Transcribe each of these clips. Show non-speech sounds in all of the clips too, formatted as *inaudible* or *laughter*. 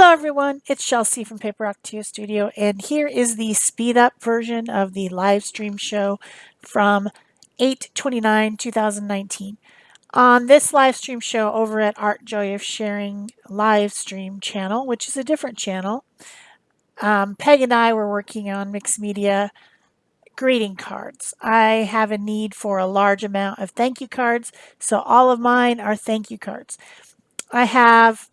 Hello everyone, it's Chelsea from Paper Rock Studio and here is the speed up version of the live stream show from 8-29-2019. On this live stream show over at Art Joy of Sharing live stream channel, which is a different channel, um, Peg and I were working on mixed media greeting cards. I have a need for a large amount of thank you cards, so all of mine are thank you cards. I have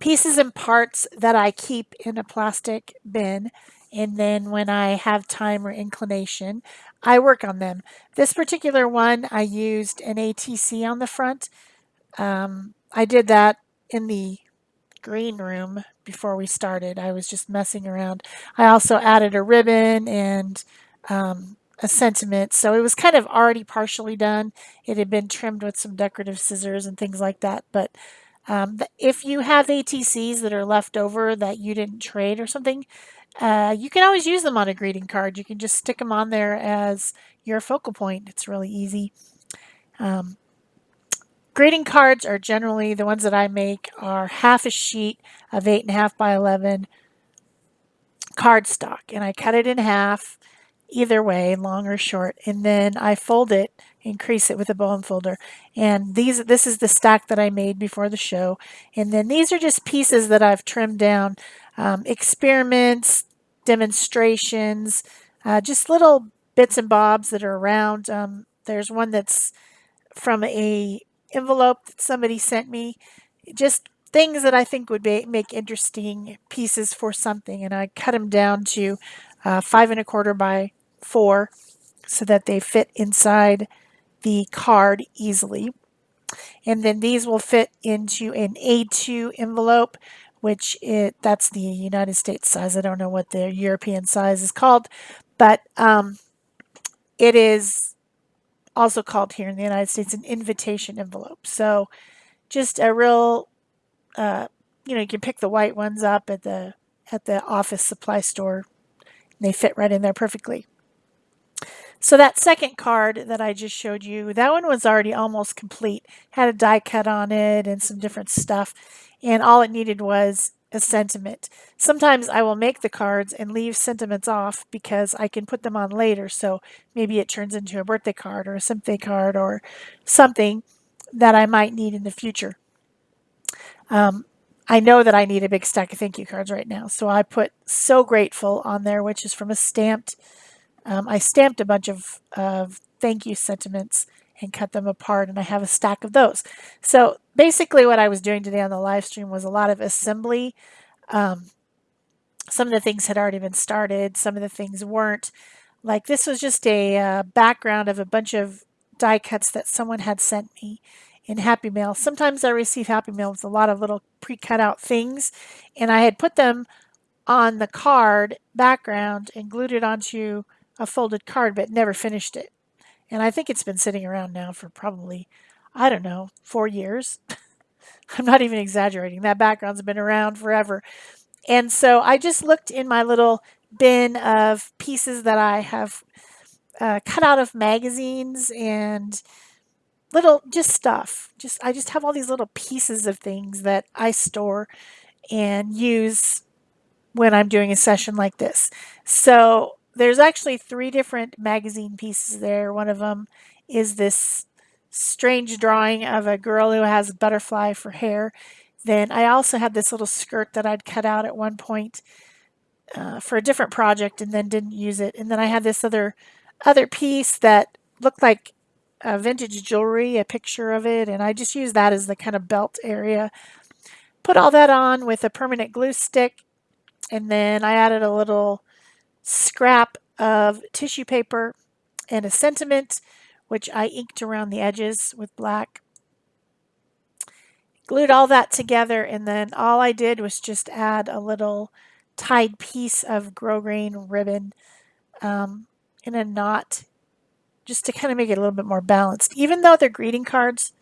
pieces and parts that I keep in a plastic bin. And then when I have time or inclination, I work on them. This particular one, I used an ATC on the front. Um, I did that in the green room before we started. I was just messing around. I also added a ribbon and um, a sentiment. So it was kind of already partially done. It had been trimmed with some decorative scissors and things like that. But um, if you have ATCs that are left over that you didn't trade or something, uh, you can always use them on a greeting card. You can just stick them on there as your focal point. It's really easy. Um, greeting cards are generally, the ones that I make are half a sheet of 8.5 by 11 cardstock. And I cut it in half either way, long or short, and then I fold it, increase it with a bone folder. And these, this is the stack that I made before the show. And then these are just pieces that I've trimmed down, um, experiments, demonstrations, uh, just little bits and bobs that are around. Um, there's one that's from a envelope that somebody sent me. Just things that I think would be, make interesting pieces for something. And I cut them down to uh, five and a quarter by four so that they fit inside the card easily. And then these will fit into an A2 envelope, which it, that's the United States size. I don't know what the European size is called, but um, it is also called here in the United States an invitation envelope. So just a real, uh, you know, you can pick the white ones up at the at the office supply store. They fit right in there perfectly. So that second card that I just showed you, that one was already almost complete. Had a die cut on it and some different stuff. And all it needed was a sentiment. Sometimes I will make the cards and leave sentiments off because I can put them on later. So maybe it turns into a birthday card or a sympathy card or something that I might need in the future. Um, I know that I need a big stack of thank you cards right now. So I put So Grateful on there, which is from a stamped um, I stamped a bunch of, of thank you sentiments and cut them apart and I have a stack of those. So basically what I was doing today on the live stream was a lot of assembly. Um, some of the things had already been started, some of the things weren't. Like this was just a uh, background of a bunch of die cuts that someone had sent me in Happy Mail. Sometimes I receive Happy Mail with a lot of little pre-cut out things and I had put them on the card background and glued it onto a folded card, but never finished it. And I think it's been sitting around now for probably, I don't know, four years. *laughs* I'm not even exaggerating. That background's been around forever. And so I just looked in my little bin of pieces that I have uh, cut out of magazines and little just stuff. Just I just have all these little pieces of things that I store and use when I'm doing a session like this. So there's actually three different magazine pieces there. One of them is this strange drawing of a girl who has butterfly for hair. Then I also had this little skirt that I'd cut out at one point uh, for a different project and then didn't use it. And then I had this other other piece that looked like vintage jewelry, a picture of it, and I just used that as the kind of belt area. Put all that on with a permanent glue stick, and then I added a little scrap of tissue paper and a sentiment, which I inked around the edges with black. Glued all that together, and then all I did was just add a little tied piece of grosgrain ribbon um, in a knot just to kind of make it a little bit more balanced. Even though they're greeting cards,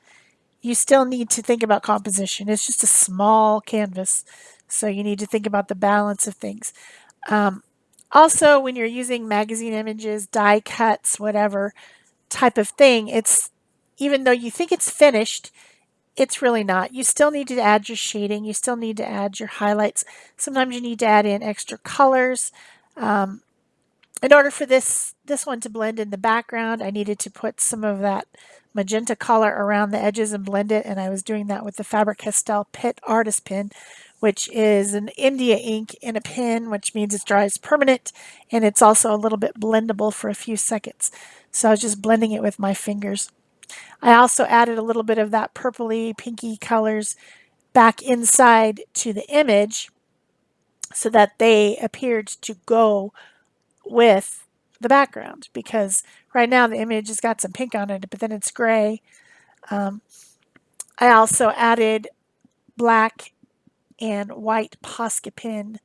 you still need to think about composition. It's just a small canvas, so you need to think about the balance of things. Um, also, when you're using magazine images, die cuts, whatever type of thing, it's even though you think it's finished, it's really not. You still need to add your shading. You still need to add your highlights. Sometimes you need to add in extra colors. Um, in order for this, this one to blend in the background, I needed to put some of that magenta color around the edges and blend it. And I was doing that with the Faber-Castell Pitt Artist Pen, which is an India ink in a pen, which means it dries permanent. And it's also a little bit blendable for a few seconds. So I was just blending it with my fingers. I also added a little bit of that purpley pinky colors back inside to the image so that they appeared to go with the background because right now the image has got some pink on it, but then it's gray. Um, I also added black and white Posca pen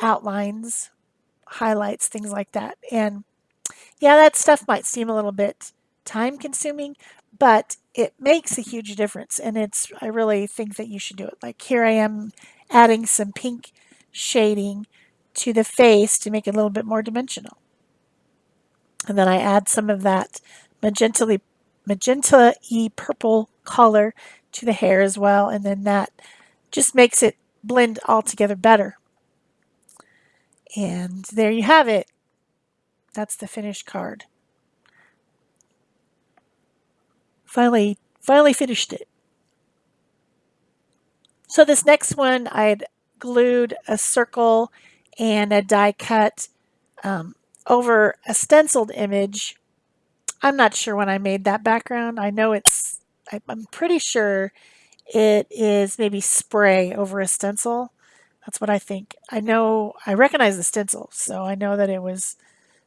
outlines, highlights, things like that. And yeah, that stuff might seem a little bit time consuming, but it makes a huge difference. And it's, I really think that you should do it. Like here I am adding some pink shading to the face to make it a little bit more dimensional. And then I add some of that magenta magenta-y purple color to the hair as well. And then that just makes it blend all together better. And there you have it. That's the finished card. Finally, finally finished it. So this next one, I had glued a circle and a die cut um, over a stenciled image. I'm not sure when I made that background. I know it's, I'm pretty sure it is maybe spray over a stencil. That's what I think. I know, I recognize the stencil, so I know that it was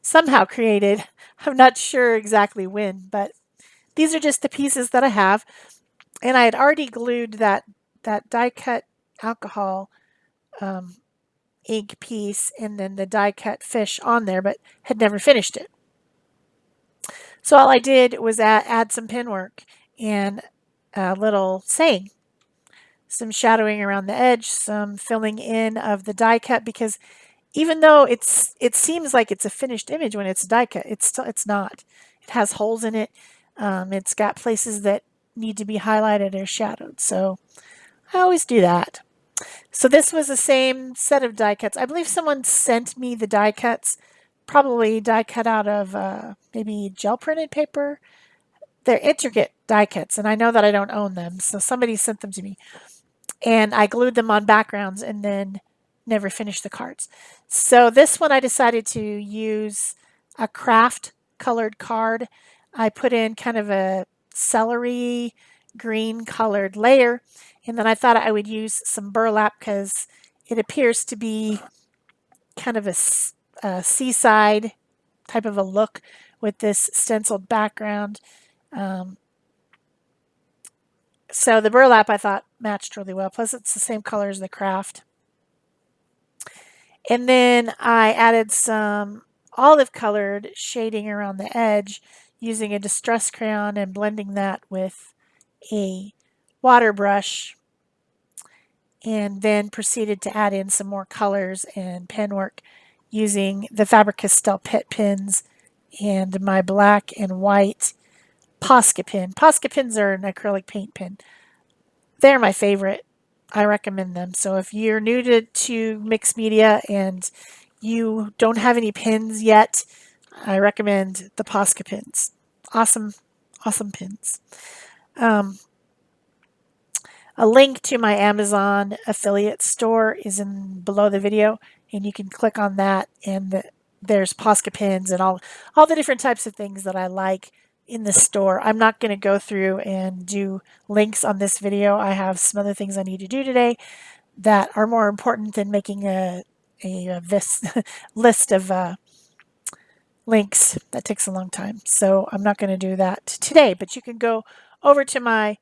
somehow created. *laughs* I'm not sure exactly when, but these are just the pieces that I have. And I had already glued that, that die cut alcohol um, ink piece and then the die cut fish on there, but had never finished it. So all I did was add, add some pen work and a little saying, some shadowing around the edge, some filling in of the die cut because even though it's it seems like it's a finished image when it's die cut, it's still it's not. It has holes in it. Um, it's got places that need to be highlighted or shadowed. So I always do that. So this was the same set of die cuts. I believe someone sent me the die cuts, probably die cut out of uh, maybe gel printed paper. They're intricate die cuts, and I know that I don't own them, so somebody sent them to me. And I glued them on backgrounds and then never finished the cards. So this one I decided to use a kraft colored card I put in kind of a celery green colored layer. And then I thought I would use some burlap because it appears to be kind of a, a, seaside type of a look with this stenciled background. Um, so the burlap I thought matched really well. Plus it's the same color as the kraft. And then I added some olive colored shading around the edge using a distress crayon and blending that with a water brush and then proceeded to add in some more colors and pen work using the Faber-Castell Pitt pens and my black and white Posca pen. Posca pins are an acrylic paint pen. They're my favorite. I recommend them. So if you're new to, to mixed media and you don't have any pins yet, I recommend the Posca pins. Awesome, awesome pins. Um, a link to my Amazon affiliate store is in below the video, and you can click on that, and the, there's Posca pins and all, all the different types of things that I like in the store. I'm not going to go through and do links on this video. I have some other things I need to do today that are more important than making a, a, a this *laughs* list of uh, links. That takes a long time. So I'm not going to do that today, but you can go over to my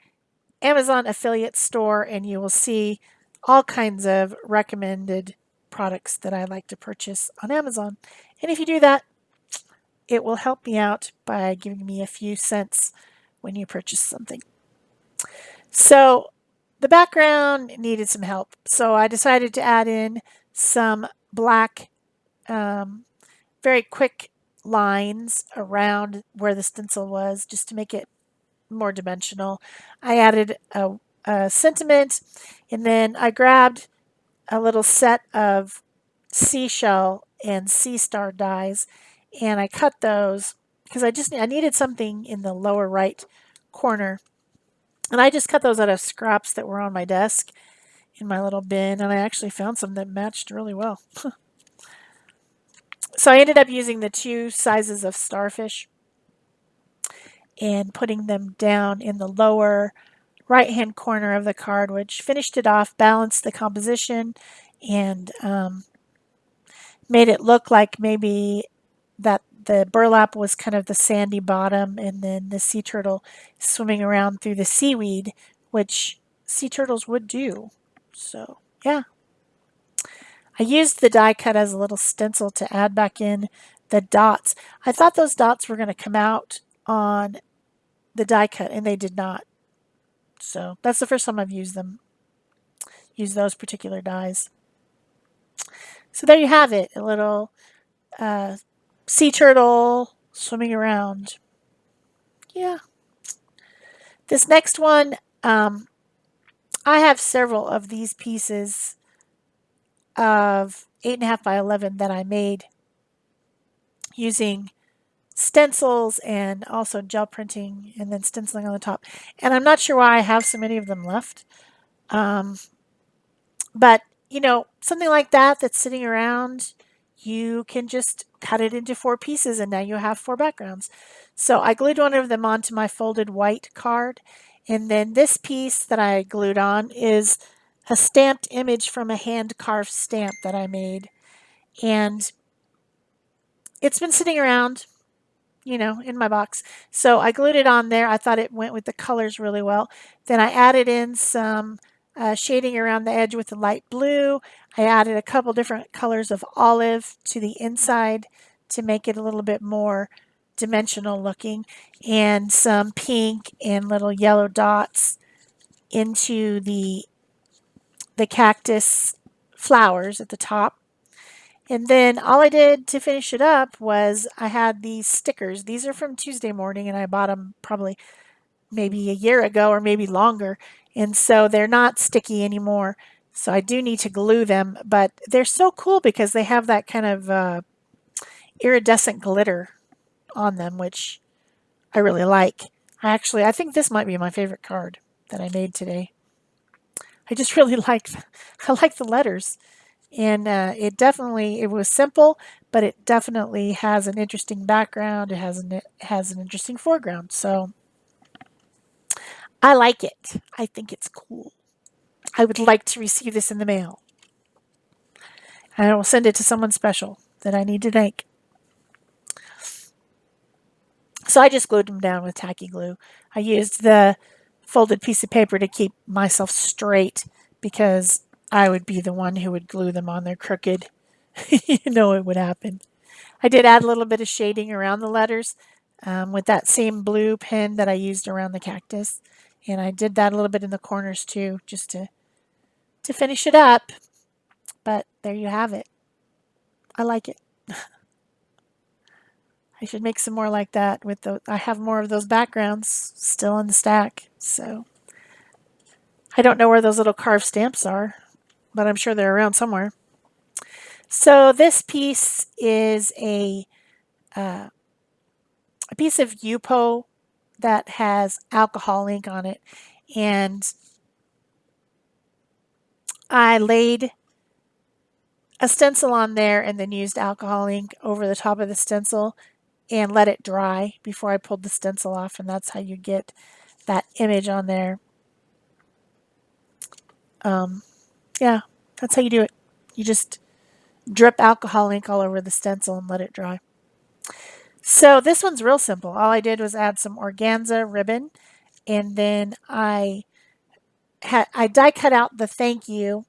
Amazon affiliate store and you will see all kinds of recommended products that I like to purchase on Amazon. And if you do that, it will help me out by giving me a few cents when you purchase something. So the background needed some help. So I decided to add in some black, um, very quick lines around where the stencil was just to make it more dimensional. I added a, a sentiment and then I grabbed a little set of seashell and sea star dies and I cut those because I just I needed something in the lower right corner and I just cut those out of scraps that were on my desk in my little bin and I actually found some that matched really well. *laughs* so I ended up using the two sizes of starfish and putting them down in the lower right hand corner of the card which finished it off, balanced the composition and um, made it look like maybe that the burlap was kind of the sandy bottom and then the sea turtle swimming around through the seaweed, which sea turtles would do. So, yeah. I used the die cut as a little stencil to add back in the dots. I thought those dots were going to come out on the die cut, and they did not. So that's the first time I've used them, used those particular dies. So there you have it, a little uh, sea turtle swimming around. Yeah. This next one, um, I have several of these pieces of 8.5 by 11 that I made using stencils and also gel printing and then stenciling on the top. And I'm not sure why I have so many of them left. Um, but, you know, something like that that's sitting around, you can just cut it into four pieces and now you have four backgrounds. So I glued one of them onto my folded white card and then this piece that I glued on is a stamped image from a hand carved stamp that I made. And it's been sitting around, you know, in my box. So I glued it on there. I thought it went with the colors really well. Then I added in some uh, shading around the edge with the light blue. I added a couple different colors of olive to the inside to make it a little bit more dimensional looking and some pink and little yellow dots into the the cactus flowers at the top. And then all I did to finish it up was I had these stickers. These are from Tuesday morning and I bought them probably maybe a year ago or maybe longer. And so they're not sticky anymore. So I do need to glue them, but they're so cool because they have that kind of uh, iridescent glitter on them, which I really like. I actually, I think this might be my favorite card that I made today. I just *laughs* really like, I like the letters. And uh, it definitely, it was simple, but it definitely has an interesting background. It has an, it has an interesting foreground. So I like it. I think it's cool. I would like to receive this in the mail. And I will send it to someone special that I need to thank. So I just glued them down with tacky glue. I used the folded piece of paper to keep myself straight because I would be the one who would glue them on there crooked. *laughs* you know it would happen. I did add a little bit of shading around the letters um, with that same blue pen that I used around the cactus. And I did that a little bit in the corners too, just to, to finish it up. But there you have it. I like it. *laughs* I should make some more like that with the, I have more of those backgrounds still in the stack. So I don't know where those little carved stamps are, but I'm sure they're around somewhere. So this piece is a, uh, a piece of Yupo that has alcohol ink on it. And I laid a stencil on there and then used alcohol ink over the top of the stencil and let it dry before I pulled the stencil off and that's how you get that image on there. Um, yeah, that's how you do it. You just drip alcohol ink all over the stencil and let it dry. So this one's real simple. All I did was add some organza ribbon and then I had I die cut out the thank you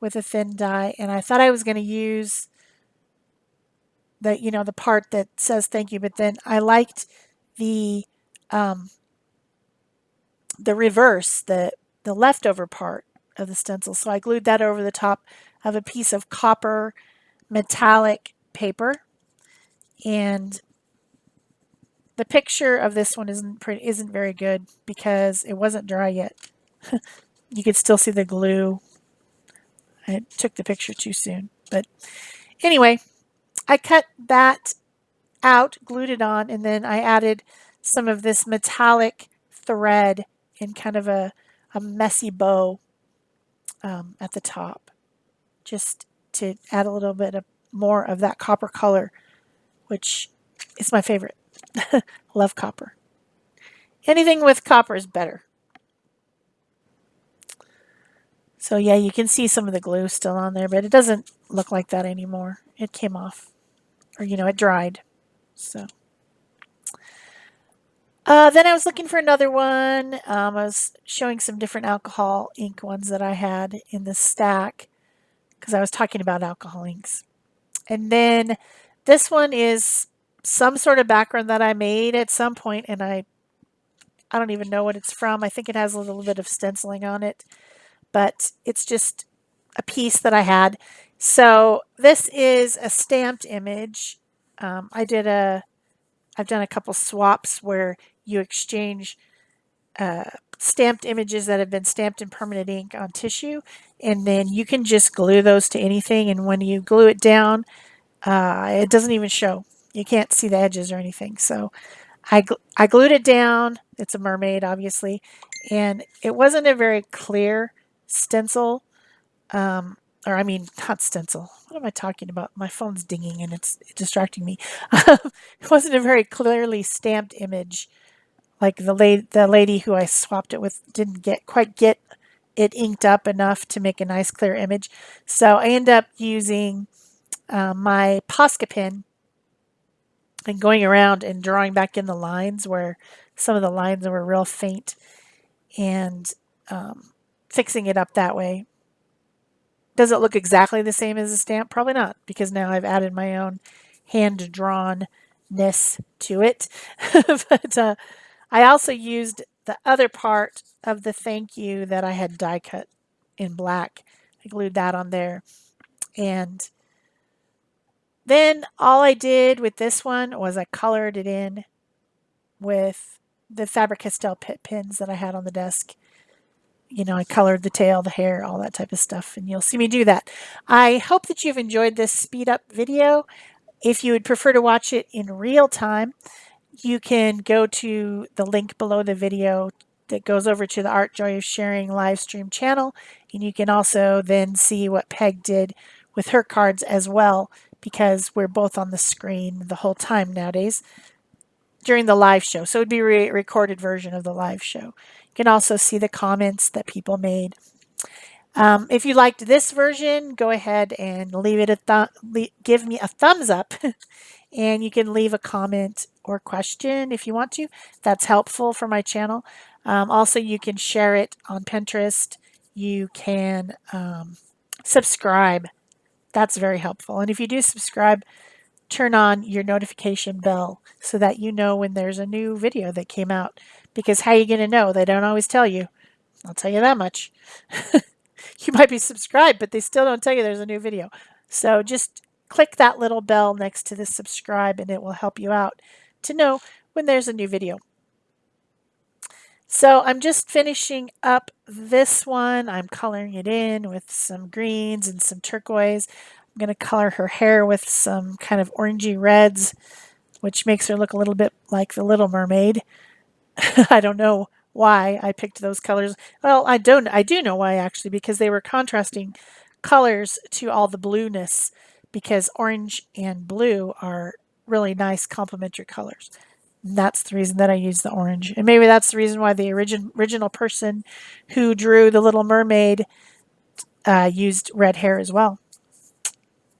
with a thin die and I thought I was going to use the you know the part that says thank you but then I liked the um, the reverse the the leftover part of the stencil so I glued that over the top of a piece of copper metallic paper and the picture of this one isn't pretty, isn't very good because it wasn't dry yet. *laughs* you could still see the glue. I took the picture too soon. But anyway, I cut that out, glued it on, and then I added some of this metallic thread in kind of a, a messy bow um, at the top, just to add a little bit of more of that copper color, which is my favorite. *laughs* Love copper. Anything with copper is better. So yeah, you can see some of the glue still on there, but it doesn't look like that anymore. It came off, or you know, it dried. So uh, then I was looking for another one. Um, I was showing some different alcohol ink ones that I had in the stack because I was talking about alcohol inks. And then this one is some sort of background that I made at some point and I I don't even know what it's from. I think it has a little bit of stenciling on it, but it's just a piece that I had. So this is a stamped image. Um, I did a, I've done a couple swaps where you exchange uh, stamped images that have been stamped in permanent ink on tissue, and then you can just glue those to anything. And when you glue it down, uh, it doesn't even show. You can't see the edges or anything. So I, gl I glued it down. It's a mermaid, obviously. And it wasn't a very clear stencil. Um, or I mean, not stencil. What am I talking about? My phone's dinging and it's distracting me. *laughs* it wasn't a very clearly stamped image. Like the, la the lady who I swapped it with didn't get quite get it inked up enough to make a nice clear image. So I end up using uh, my Posca pen and going around and drawing back in the lines where some of the lines were real faint and um, fixing it up that way. Does it look exactly the same as a stamp? Probably not, because now I've added my own hand-drawn-ness to it. *laughs* but uh, I also used the other part of the thank you that I had die cut in black. I glued that on there. And then all I did with this one was I colored it in with the Faber-Castell Pitt pins that I had on the desk. You know, I colored the tail, the hair, all that type of stuff, and you'll see me do that. I hope that you've enjoyed this speed up video. If you would prefer to watch it in real time, you can go to the link below the video that goes over to the Art Joy of Sharing live stream channel, and you can also then see what Peg did with her cards as well because we're both on the screen the whole time nowadays during the live show. So it would be a re recorded version of the live show. You can also see the comments that people made. Um, if you liked this version, go ahead and leave it a give me a thumbs up *laughs* and you can leave a comment or question if you want to. That's helpful for my channel. Um, also, you can share it on Pinterest. You can um, subscribe that's very helpful. And if you do subscribe, turn on your notification bell so that you know when there's a new video that came out. Because how are you going to know? They don't always tell you. I'll tell you that much. *laughs* you might be subscribed, but they still don't tell you there's a new video. So just click that little bell next to the subscribe and it will help you out to know when there's a new video. So I'm just finishing up this one. I'm coloring it in with some greens and some turquoise. I'm going to color her hair with some kind of orangey reds, which makes her look a little bit like the Little Mermaid. *laughs* I don't know why I picked those colors. Well, I don't. I do know why actually, because they were contrasting colors to all the blueness because orange and blue are really nice complementary colors that's the reason that I use the orange. And maybe that's the reason why the origin, original person who drew the Little Mermaid uh, used red hair as well.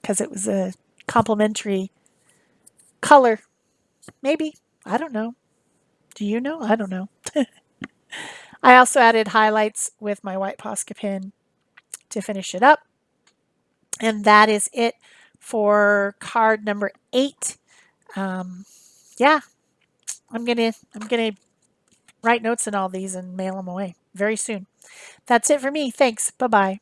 Because it was a complementary color. Maybe. I don't know. Do you know? I don't know. *laughs* I also added highlights with my white Posca pen to finish it up. And that is it for card number eight. Um, yeah, I'm gonna I'm gonna write notes in all these and mail them away very soon. That's it for me. Thanks. Bye bye.